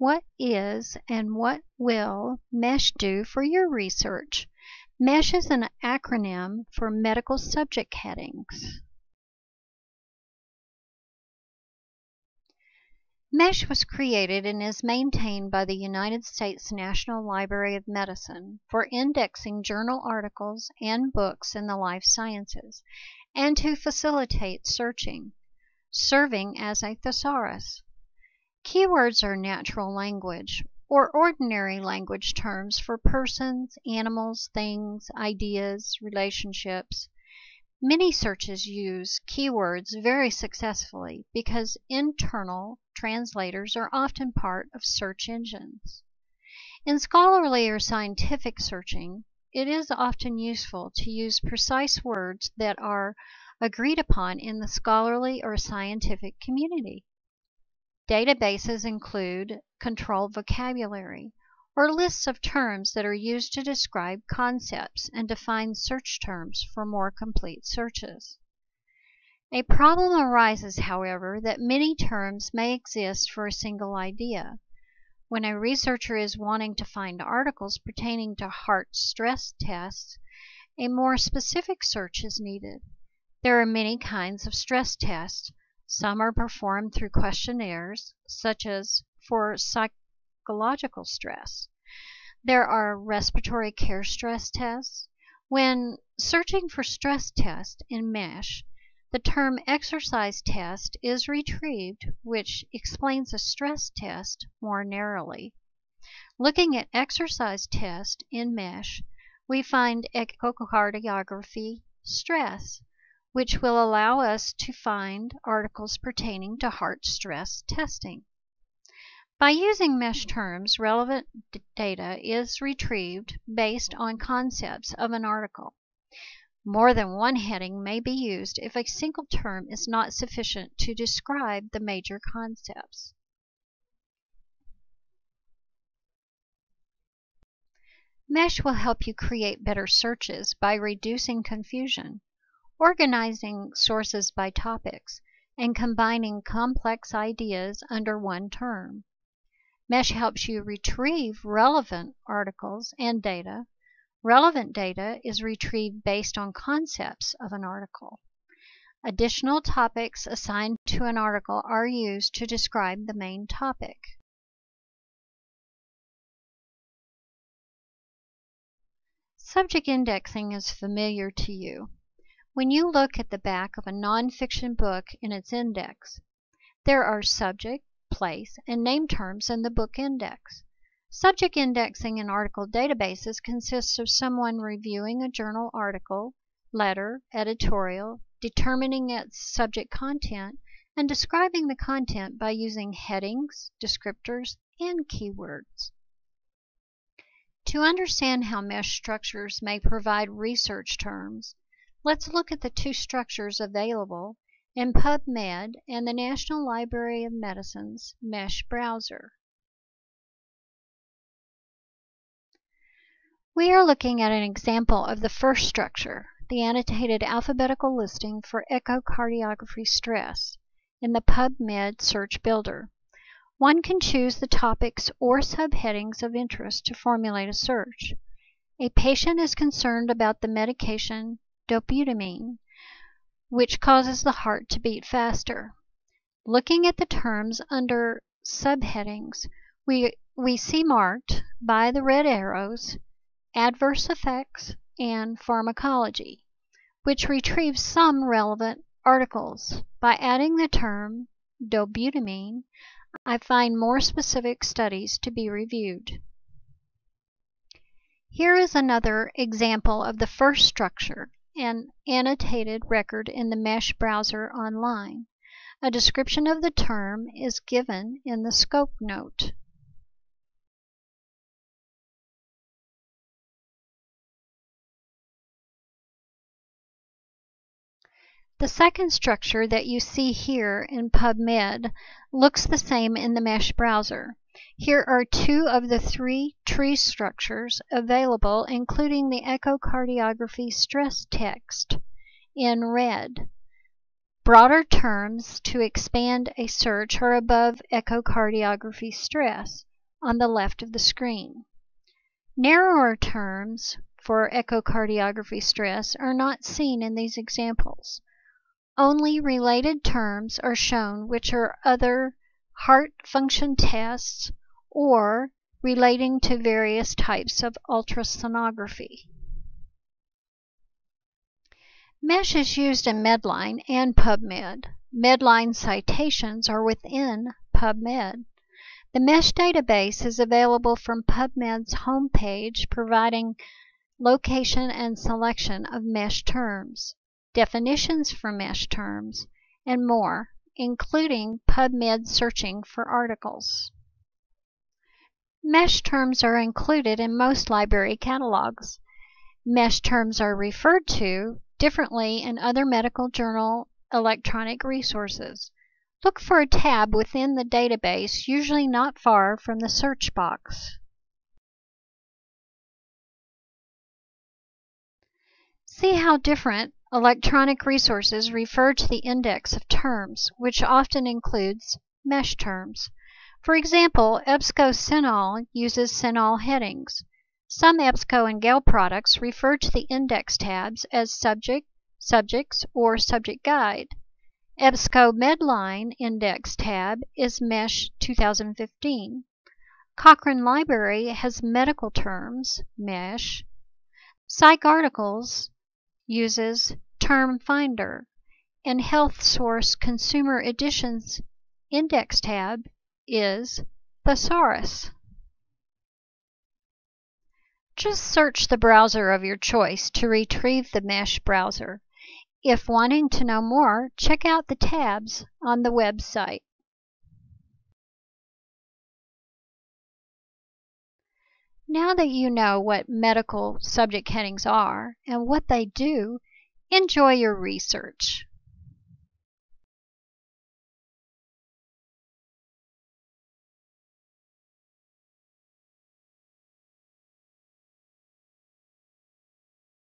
What is and what will MESH do for your research? MESH is an acronym for Medical Subject Headings. MESH was created and is maintained by the United States National Library of Medicine for indexing journal articles and books in the life sciences and to facilitate searching, serving as a thesaurus. Keywords are natural language or ordinary language terms for persons, animals, things, ideas, relationships. Many searches use keywords very successfully because internal translators are often part of search engines. In scholarly or scientific searching, it is often useful to use precise words that are agreed upon in the scholarly or scientific community. Databases include controlled vocabulary, or lists of terms that are used to describe concepts and define search terms for more complete searches. A problem arises, however, that many terms may exist for a single idea. When a researcher is wanting to find articles pertaining to heart stress tests, a more specific search is needed. There are many kinds of stress tests. Some are performed through questionnaires, such as for psychological stress. There are respiratory care stress tests. When searching for stress test in MESH, the term exercise test is retrieved, which explains a stress test more narrowly. Looking at exercise test in MESH, we find echocardiography stress, which will allow us to find articles pertaining to heart stress testing. By using mesh terms, relevant data is retrieved based on concepts of an article. More than one heading may be used if a single term is not sufficient to describe the major concepts. Mesh will help you create better searches by reducing confusion, organizing sources by topics, and combining complex ideas under one term. Mesh helps you retrieve relevant articles and data. Relevant data is retrieved based on concepts of an article. Additional topics assigned to an article are used to describe the main topic. Subject indexing is familiar to you. When you look at the back of a nonfiction book in its index, there are subject, place, and name terms in the book index. Subject indexing in article databases consists of someone reviewing a journal article, letter, editorial, determining its subject content, and describing the content by using headings, descriptors, and keywords. To understand how mesh structures may provide research terms, let's look at the two structures available in PubMed and the National Library of Medicine's MESH browser. We are looking at an example of the first structure, the annotated alphabetical listing for echocardiography stress, in the PubMed Search Builder. One can choose the topics or subheadings of interest to formulate a search. A patient is concerned about the medication dobutamine which causes the heart to beat faster. Looking at the terms under subheadings, we, we see marked by the red arrows adverse effects and pharmacology, which retrieves some relevant articles. By adding the term dobutamine, I find more specific studies to be reviewed. Here is another example of the first structure an annotated record in the Mesh browser online. A description of the term is given in the scope note. The second structure that you see here in PubMed looks the same in the Mesh browser. Here are two of the three tree structures available including the echocardiography stress text in red. Broader terms to expand a search are above echocardiography stress on the left of the screen. Narrower terms for echocardiography stress are not seen in these examples. Only related terms are shown which are other heart function tests or relating to various types of ultrasonography. MESH is used in Medline and PubMed. Medline citations are within PubMed. The MESH database is available from PubMed's homepage providing location and selection of MESH terms, definitions for MESH terms, and more, including PubMed searching for articles. MESH terms are included in most library catalogs. MESH terms are referred to differently in other medical journal electronic resources. Look for a tab within the database, usually not far from the search box. See how different electronic resources refer to the index of terms, which often includes mesh terms. For example, EBSCO-CINAHL uses CINAHL headings. Some EBSCO and Gale products refer to the index tabs as subject, subjects, or subject guide. EBSCO Medline index tab is MESH 2015. Cochrane Library has medical terms, MESH. PsycArticles uses Term Finder, and Health Source Consumer Editions index tab is Thesaurus. Just search the browser of your choice to retrieve the Mesh browser. If wanting to know more, check out the tabs on the website. Now that you know what medical subject headings are and what they do, enjoy your research.